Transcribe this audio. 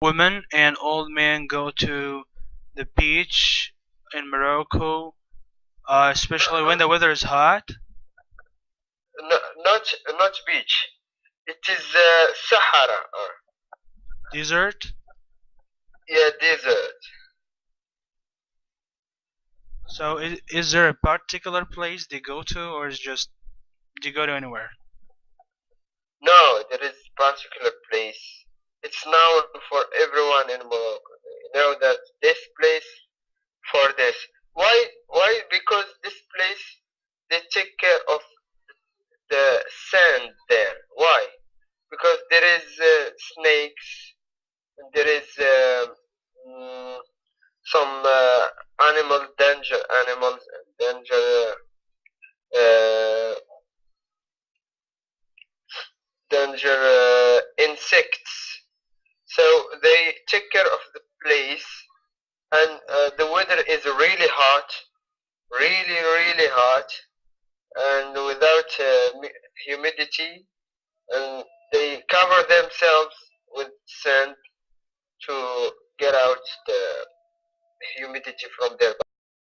women and old men go to the beach in Morocco, uh, especially when the weather is hot. No, not not beach. It is uh, Sahara. Desert. yeah, desert. So is, is there a particular place they go to, or is just they go to anywhere? No, there is particular place. It's known for everyone in Morocco. They know that this place for this. Why? Why? Because this place they take care of the sand there. Why? Because there is uh, snakes. There is uh, mm, some uh, animal danger animals danger uh, danger uh, insects. So they take care of the place, and uh, the weather is really hot, really really hot, and without uh, humidity, and they cover themselves with sand to get out the humidity from their